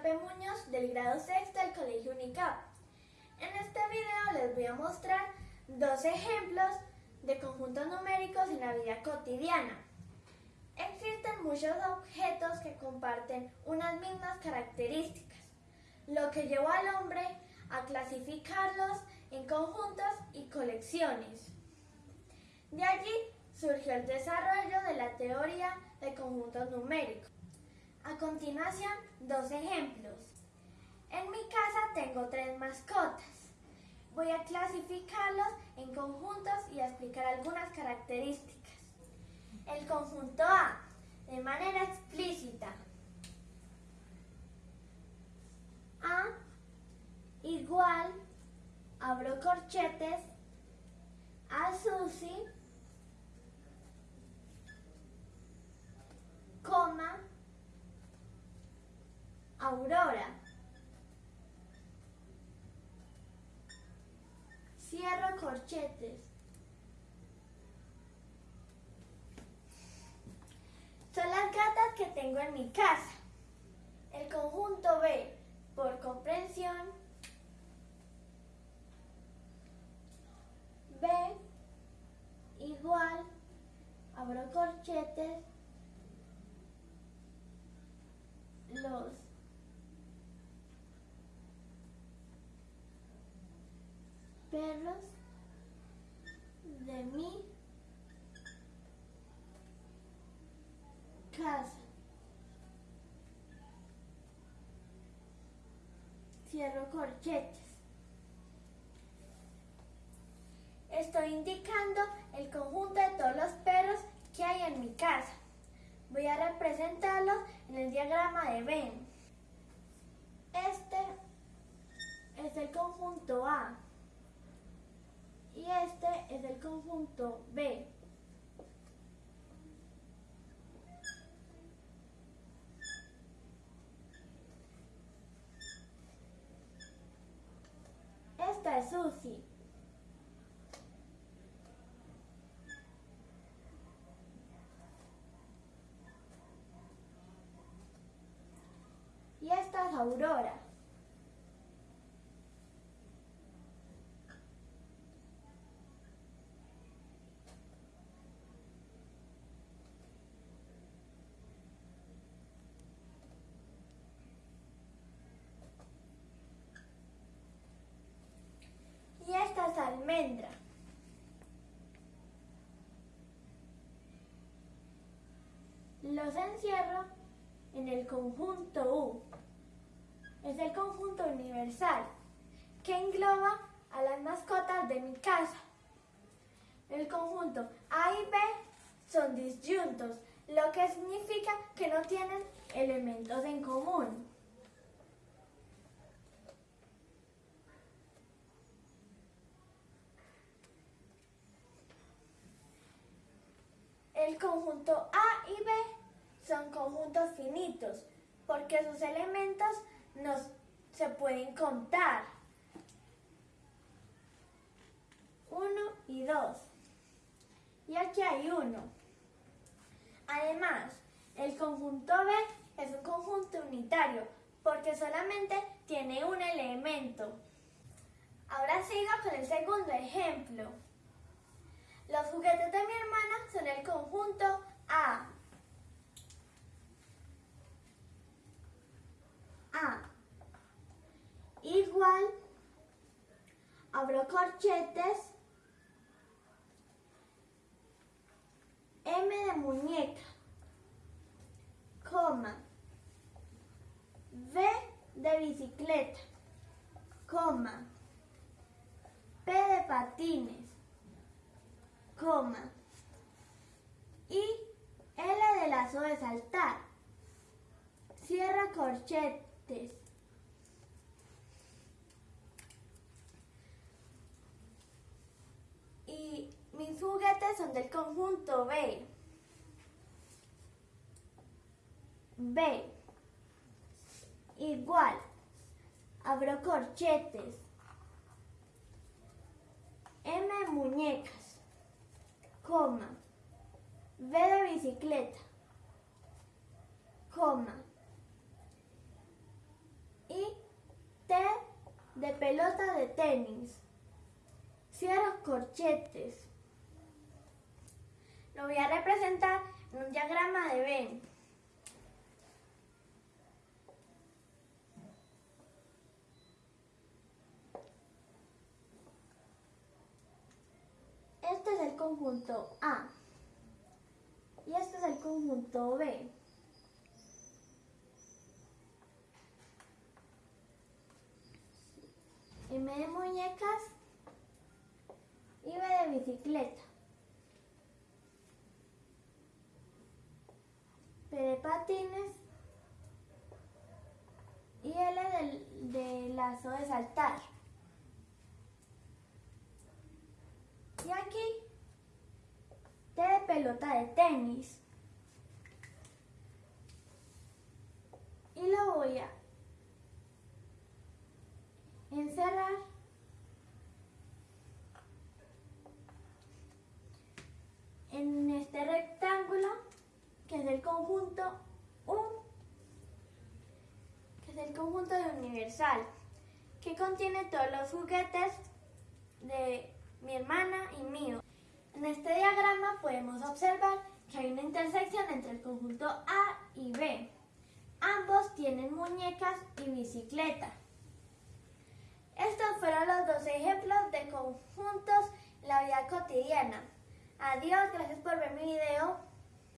Muñoz del grado sexto del Colegio Unicap. En este video les voy a mostrar dos ejemplos de conjuntos numéricos en la vida cotidiana. Existen muchos objetos que comparten unas mismas características, lo que llevó al hombre a clasificarlos en conjuntos y colecciones. De allí surgió el desarrollo de la teoría de conjuntos numéricos. A continuación, dos ejemplos. En mi casa tengo tres mascotas. Voy a clasificarlos en conjuntos y a explicar algunas características. El conjunto A, de manera explícita. A igual, abro corchetes, a Susi, coma, Aurora. Cierro corchetes. Son las gatas que tengo en mi casa. El conjunto B, por comprensión, B igual, abro corchetes, los perros de mi casa. Cierro corchetes. Estoy indicando el conjunto de todos los perros que hay en mi casa. Voy a representarlos en el diagrama de Venn. Este es el conjunto A y este es el conjunto B. Esta es Susi. Y esta es Aurora. Y esta es Los encierro en el conjunto U. Es el conjunto universal que engloba a las mascotas de mi casa. El conjunto A y B son disyuntos, lo que significa que no tienen elementos en común. El conjunto A y B son conjuntos finitos porque sus elementos no se pueden contar. Uno y dos. Y aquí hay uno. Además, el conjunto B es un conjunto unitario porque solamente tiene un elemento. Ahora sigo con el segundo ejemplo. Los juguetes de mi hermana son el conjunto A. A. Igual, abro corchetes, M de muñeca, coma, B de bicicleta, coma, P de patines, coma, y L de lazo de saltar. Cierra corchetes. Y mis juguetes son del conjunto B. B. Igual. Abro corchetes. M muñecas coma, ve de bicicleta, coma, y T de pelota de tenis, cierra corchetes. Lo voy a representar en un diagrama de Venn. Conjunto A y este es el conjunto B. M de muñecas y B de bicicleta. P de patines y L del, de lazo de saltar. Y aquí de pelota de tenis. Y lo voy a encerrar en este rectángulo que es el conjunto U, que es el conjunto de universal, que contiene todos los juguetes de mi hermana y mío. En este diagrama podemos observar que hay una intersección entre el conjunto A y B. Ambos tienen muñecas y bicicleta. Estos fueron los dos ejemplos de conjuntos en la vida cotidiana. Adiós, gracias por ver mi video.